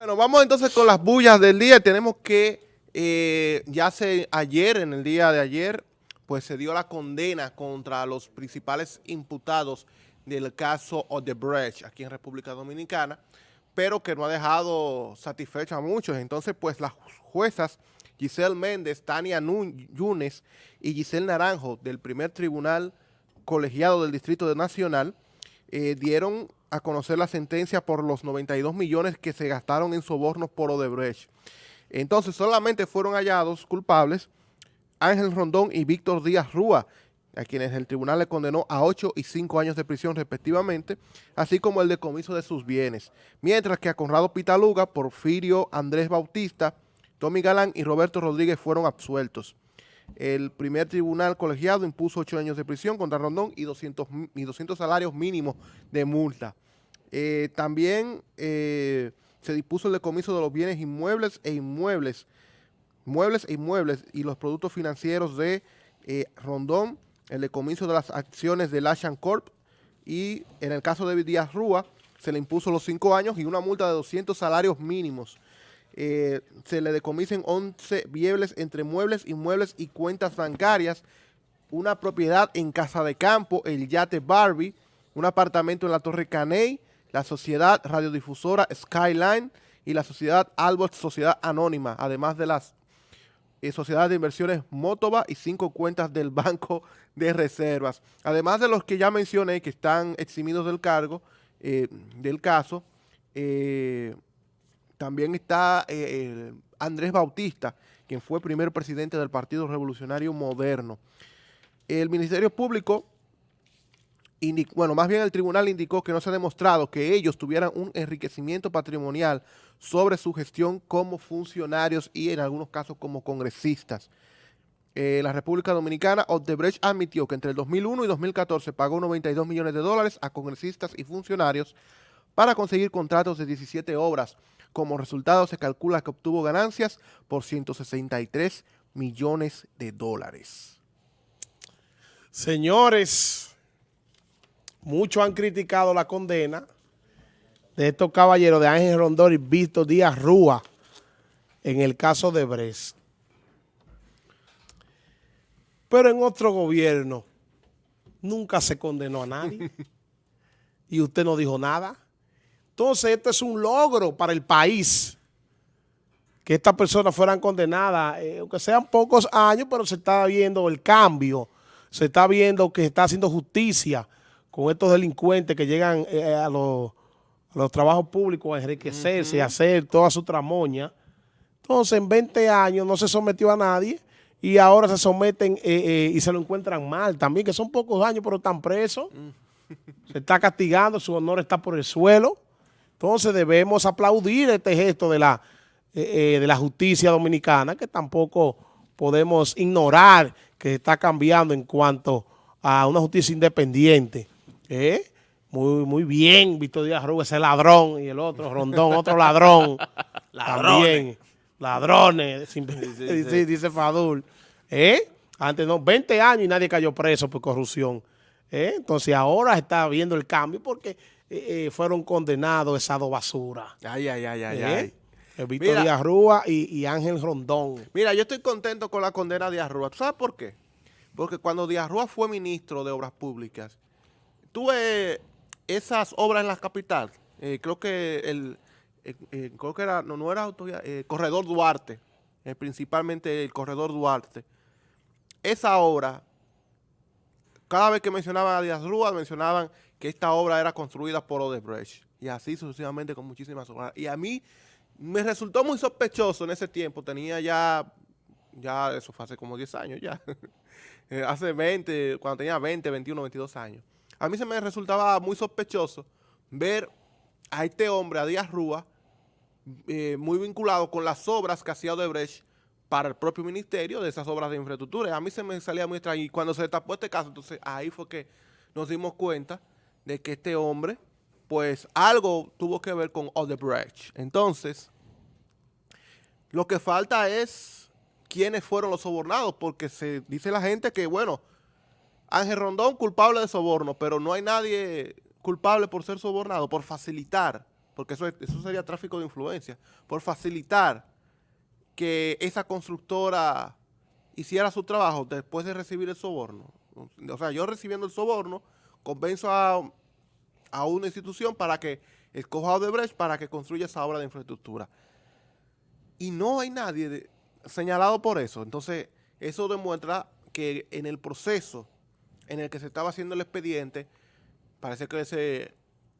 Bueno, vamos entonces con las bullas del día. Tenemos que, eh, ya se ayer, en el día de ayer, pues se dio la condena contra los principales imputados del caso Odebrecht aquí en República Dominicana, pero que no ha dejado satisfecho a muchos. Entonces, pues las juezas Giselle Méndez, Tania Yunes y Giselle Naranjo del primer tribunal colegiado del Distrito Nacional eh, dieron a conocer la sentencia por los 92 millones que se gastaron en sobornos por Odebrecht. Entonces, solamente fueron hallados culpables Ángel Rondón y Víctor Díaz Rúa, a quienes el tribunal le condenó a 8 y 5 años de prisión respectivamente, así como el decomiso de sus bienes. Mientras que a Conrado Pitaluga, Porfirio Andrés Bautista, Tommy Galán y Roberto Rodríguez fueron absueltos. El primer tribunal colegiado impuso ocho años de prisión contra Rondón y 200, y 200 salarios mínimos de multa. Eh, también eh, se dispuso el decomiso de los bienes inmuebles e inmuebles, muebles e inmuebles y los productos financieros de eh, Rondón, el decomiso de las acciones de Lashan Corp y en el caso de Díaz Rúa se le impuso los cinco años y una multa de 200 salarios mínimos. Eh, se le decomisen 11 biebles entre muebles, inmuebles y cuentas bancarias, una propiedad en Casa de Campo, el yate Barbie, un apartamento en la Torre Caney, la sociedad radiodifusora Skyline y la sociedad Albert Sociedad Anónima, además de las eh, sociedades de inversiones Motova y cinco cuentas del Banco de Reservas. Además de los que ya mencioné que están eximidos del cargo, eh, del caso, eh, también está eh, Andrés Bautista, quien fue primer presidente del Partido Revolucionario Moderno. El Ministerio Público, bueno, más bien el tribunal indicó que no se ha demostrado que ellos tuvieran un enriquecimiento patrimonial sobre su gestión como funcionarios y en algunos casos como congresistas. Eh, la República Dominicana, Odebrecht admitió que entre el 2001 y 2014 pagó 92 millones de dólares a congresistas y funcionarios para conseguir contratos de 17 obras como resultado se calcula que obtuvo ganancias por 163 millones de dólares. Señores, muchos han criticado la condena de estos caballeros de Ángel Rondón y Víctor Díaz Rúa en el caso de Brest. Pero en otro gobierno nunca se condenó a nadie y usted no dijo nada. Entonces, esto es un logro para el país que estas personas fueran condenadas, eh, aunque sean pocos años, pero se está viendo el cambio, se está viendo que se está haciendo justicia con estos delincuentes que llegan eh, a, los, trabajos públicos a enriquecerse, a hacer toda su tramoña. Entonces, en 20 años no se sometió a nadie y ahora se someten eh, y se lo encuentran mal también, que son pocos años, pero están presos. Mm. Se está castigando, su honor está por el suelo. Entonces debemos aplaudir este gesto de la, eh, eh, de la justicia dominicana, que tampoco podemos ignorar que está cambiando en cuanto a una justicia independiente. ¿eh? Muy, muy bien, Víctor Díaz Rubio, ese ladrón, y el otro, Rondón, otro ladrón. También, ladrones, dice, Fadul. Antes no, 20 años y nadie cayó preso por corrupción. Entonces ahora está viendo el cambio porque eh, eh, fueron condenados esa dos basura. Ay, ay, ay, ay, ¿Eh? ay. Víctor Díaz Rúa y, Ángel Rondón. Mira, yo estoy contento con la condena de Díaz Rúa. ¿Tú sabes por qué? Porque cuando Díaz Rúa fue ministro de Obras Públicas, tuve esas obras en la capital. creo que el, creo que era, no, no era el Corredor Duarte, principalmente el Corredor Duarte. Esa obra, cada vez que mencionaban a Díaz Rúa, mencionaban que esta obra era construida por Odebrecht. Y así sucesivamente con muchísimas obras. Y a mí me resultó muy sospechoso en ese tiempo. Tenía ya, ya eso fue hace como 10 años ya. Eh, hace 20, cuando tenía 20, 21, 22 años. A mí se me resultaba muy sospechoso ver a este hombre, a Díaz Rúa, eh, muy vinculado con las obras que hacía Odebrecht para el propio ministerio de esas obras de infraestructura. A mí se me salía muy extraño. Y cuando se tapó este caso, entonces ahí fue que nos dimos cuenta de que este hombre, pues algo tuvo que ver con Odebrecht. Entonces, lo que falta es quiénes fueron los sobornados, porque se dice la gente que, bueno, Ángel Rondón culpable de soborno, pero no hay nadie culpable por ser sobornado, por facilitar, porque eso, eso sería tráfico de influencia, por facilitar que esa constructora hiciera su trabajo después de recibir el soborno. O sea, yo recibiendo el soborno, convenzo a, a una institución para que escoja de Brecht para que construya esa obra de infraestructura. Y no hay nadie señalado por eso. Entonces, eso demuestra que en el proceso en el que se estaba haciendo el expediente, parece que se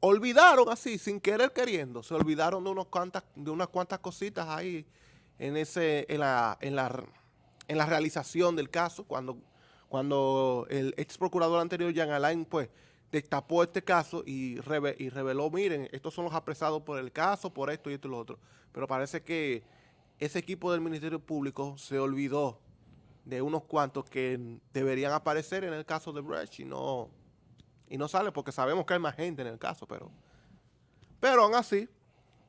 olvidaron así, sin querer queriendo, se olvidaron de, unos cuantas, de unas cuantas cositas ahí en, ese, en, la, en, la, en la realización del caso, cuando, cuando el ex procurador anterior, Jean Alain, pues, destapó este caso y, reveló, miren, estos son los apresados por el caso, por esto y esto y lo otro. Pero parece que ese equipo del Ministerio Público se olvidó de unos cuantos que deberían aparecer en el caso de Brecht y no, sale porque sabemos que hay más gente en el caso, pero, pero aún así,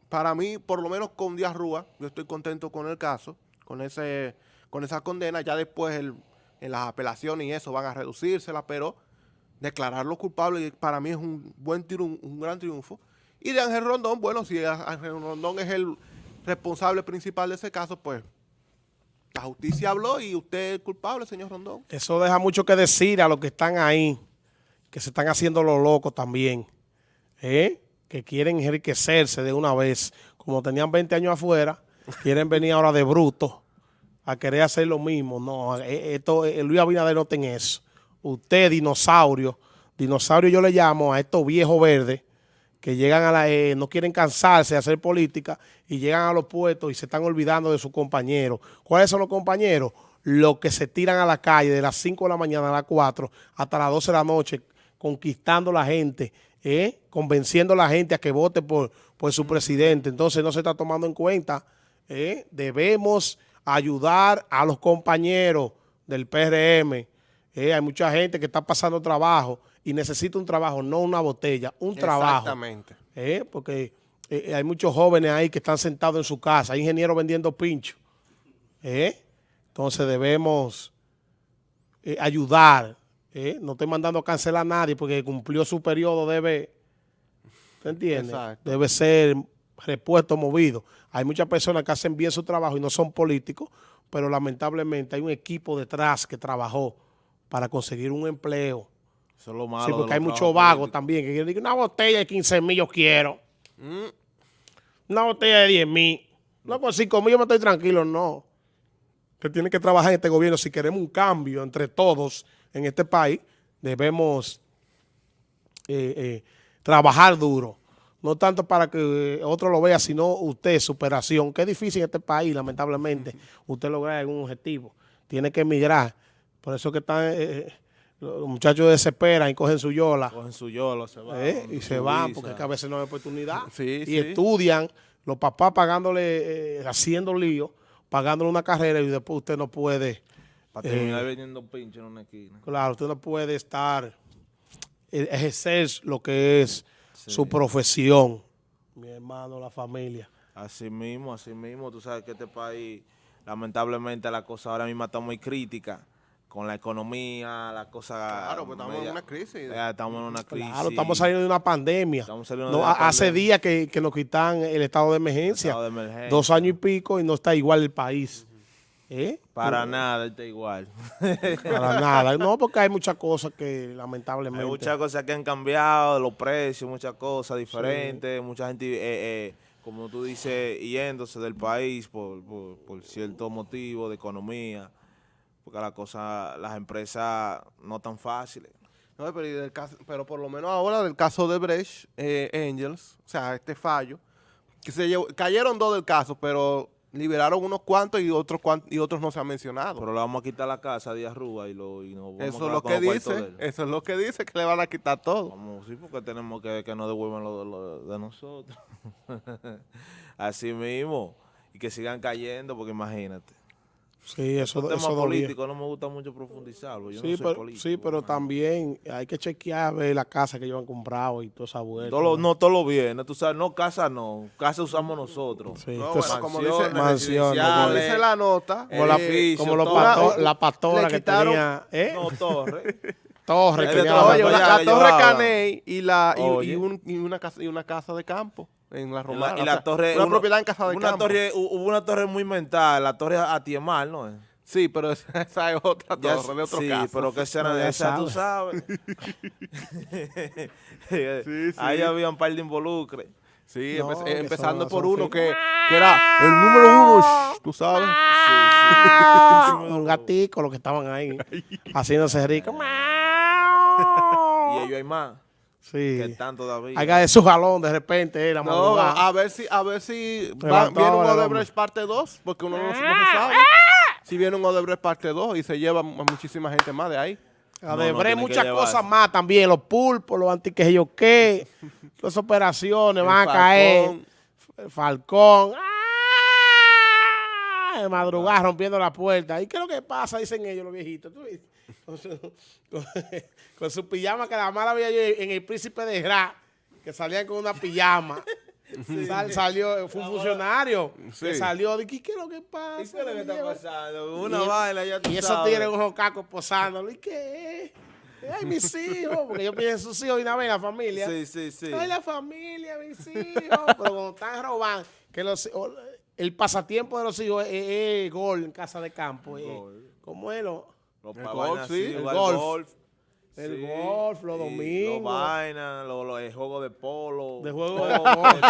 para mí, por lo menos con Díaz Rúa, yo estoy contento con el caso, con ese con esa condena, ya después en las apelaciones y eso van a reducírsela, pero declararlo culpable para mí es un buen tiro, un, gran triunfo. Y de Ángel Rondón, bueno, si Ángel Rondón es el responsable principal de ese caso, pues la justicia habló y usted es culpable, señor Rondón. Eso deja mucho que decir a los que están ahí, que se están haciendo los locos también, ¿eh? que quieren enriquecerse de una vez. Como tenían 20 años afuera, quieren venir ahora de bruto a querer hacer lo mismo. No, eh, esto, eh, Luis Abinader no tiene eso. Usted, dinosaurio, dinosaurio yo le llamo a estos viejos verdes, que llegan a la, eh, no quieren cansarse de hacer política y llegan a los puestos y se están olvidando de sus compañeros. ¿Cuáles son los compañeros? Los que se tiran a la calle de las 5 de la mañana a las 4 hasta las 12 de la noche, conquistando la gente, eh, convenciendo a la gente a que vote por, por su presidente. Entonces no se está tomando en cuenta. Eh, debemos ayudar a los compañeros del PRM. Hay mucha gente que está pasando trabajo y necesita un trabajo, no una botella, un trabajo. Exactamente. ¿Eh? Porque eh, hay muchos jóvenes ahí que están sentados en su casa, hay ingenieros vendiendo pinchos. ¿Eh? Entonces debemos ayudar. No estoy mandando a cancelar a nadie porque cumplió su periodo, debe, ¿te entiendes? Debe ser repuesto, movido. Hay muchas personas que hacen bien su trabajo y no son políticos, pero lamentablemente hay un equipo detrás que trabajó para conseguir un empleo, eso es lo malo Sí, porque hay muchos vagos también que quieren una botella de 15 mil yo quiero. Mm. Una botella de 10 mil. No, con 5 mil yo me estoy tranquilo, no. Que tiene que trabajar en este gobierno. Si queremos un cambio entre todos en este país, debemos eh, eh, trabajar duro. No tanto para que otro lo vea, sino usted, superación. Que es difícil en este país, lamentablemente, usted lograr algún objetivo. Tiene que emigrar. Por eso que están... Eh, los muchachos desesperan y cogen su yola. Cogen su yola, se van. ¿Eh? Y se van porque a veces no hay oportunidad. y estudian, los papás pagándole, eh, haciendo lío, pagándole una carrera y después usted no puede... Para terminar eh, vendiendo pinche en una esquina. Claro, usted no puede estar, ejercer lo que es su profesión. Mi hermano, la familia. Así mismo, así mismo. Tú sabes que este país, lamentablemente, la cosa ahora mismo está muy crítica con la economía, la cosa... Claro, pues estamos en una crisis. estamos en una crisis. Claro, estamos saliendo de una pandemia. Estamos saliendo de hace días que, que, nos quitan el estado de emergencia. Estado de emergencia. Dos años y pico y no está igual el país. ¿Eh? Para nada está igual. Para nada. No, porque hay muchas cosas que lamentablemente... Hay muchas cosas que han cambiado, los precios, muchas cosas diferentes, mucha gente... Eh, eh, como tú dices, yéndose del país por, por, por cierto motivo de economía porque la cosa, las empresas no tan fáciles. No, pero, pero por lo menos ahora del caso de Brecht eh, Angels, o sea, este fallo, que se cayeron dos del caso, pero liberaron unos cuantos y otros y otros no se han mencionado. Pero le vamos a quitar la casa a Díaz Rúa y, lo, y nos vamos eso es lo que dice, Eso es lo que dice, que le van a quitar todo. Vamos, sí, porque tenemos que que nos devuelvan lo, de nosotros. Así mismo. Y que sigan cayendo, porque imagínate. Sí, eso, es tema político no me gusta mucho profundizarlo. Yo sí, no soy pero, político, sí, pero también hay que chequear ver la casa que ellos han comprado y toda esa vuelta. Todo ¿no? todo lo bien, tú sabes, no casa no, casa usamos nosotros. Sí, no, como dice, mansiones, como dice la nota, como, la, como los la pastora que tenía, ¿eh? No, Torre. torre, que la, la, Torre Caney y, la, y, un, y, una casa, y una casa de campo en la Y Romana. la, y o la sea, torre... Una uno- propiedad en Casa de una Campo. torre, Hubo una torre muy mental, la torre Atiemar, ¿no? Sí, pero esa, esa es otra torre de otro sí, caso. pero que No, era de ya esa, tú sabes. Sí, sí. Ahí había un par de involucres. Sí, No, empe- que empezando por uno que, que era el número uno, shh, tú sabes. un gatico, los que estaban ahí, haciéndose ricos. Y ellos hay más. Sí. Que están todavía. Hay que de su jalón de repente, eh, la No, madrugada. a ver si, a ver si va- viene un Odebrecht parte 2, porque uno no, no se sabe. Si viene un Odebrecht parte 2 y se lleva a muchísima gente más de ahí. No, no, que muchas cosas más también, los pulpos, los antiques yo qué, las operaciones El van a caer, el Falcón, ¡ah! De madrugada rompiendo la puerta. ¿Y qué es lo que pasa? Dicen ellos los viejitos. Con, su, con- con su pijama que la mala había yo en el Príncipe de Ra, que salían con una pijama. Sal- salió, fue un funcionario que Sí. salió. ¿Y qué es lo que pasa? ¿Y qué es lo que está pasando? Una y- vaina, ya tú y esos tigres unos cacos posándolo. ¿Y qué? Ay, mis hijos. Porque yo pienso en sus hijos y una vez la familia. Sí, sí, sí. Ay, la familia, mis hijos. Pero cuando están robando, que los, el pasatiempo de los hijos es, es- es gol en casa de campo. es- Gol. ¿Cómo es lo? Los El golf, sí, el golf. El golf, los domingos. Los vainas, los, los el juego de polo. De juego de póker,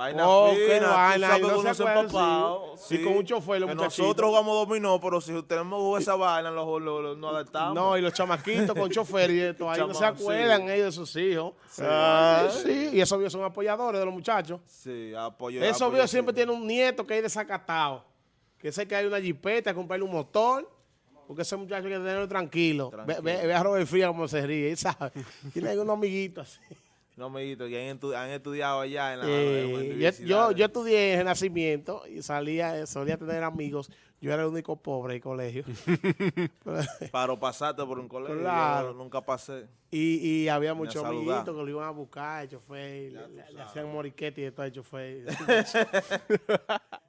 Vaina Oh, fina, tú vaina, y no se acuerdan, empapado, sí. Y con un chofer, los Que muchachitos. nosotros jugamos dominó, pero si tenemos que jugar esa vaina, los, los, los- nos adaptamos. No, y los chamaquitos con chofer y esto. Ahí no se Chama- sí. acuerdan ellos de sus hijos. Ah, sí, y esos viejos son apoyadores de los muchachos. Sí, apoyo. Esos apoyo, viejos sí. siempre tienen un nieto que hay desacatado. Que sé que hay una jipeta, comprarle un motor. Porque ese muchacho hay que tenerlo tranquilo. Ve, Tranquilo. ve- ve a Robert Fría como se ríe, ¿sabes? Tiene unos amiguitos así. No, amiguito, que han, estu- han estudiado allá en la Eh, en yo, yo, estudié en Renacimiento y salía, solía tener amigos. Yo era el único pobre del colegio. Paro pasaste por un colegio, Claro. nunca pasé. y, y había muchos amiguitos que lo iban a buscar, el chofer, le, le- le hacían moriquete y de todo el chofer.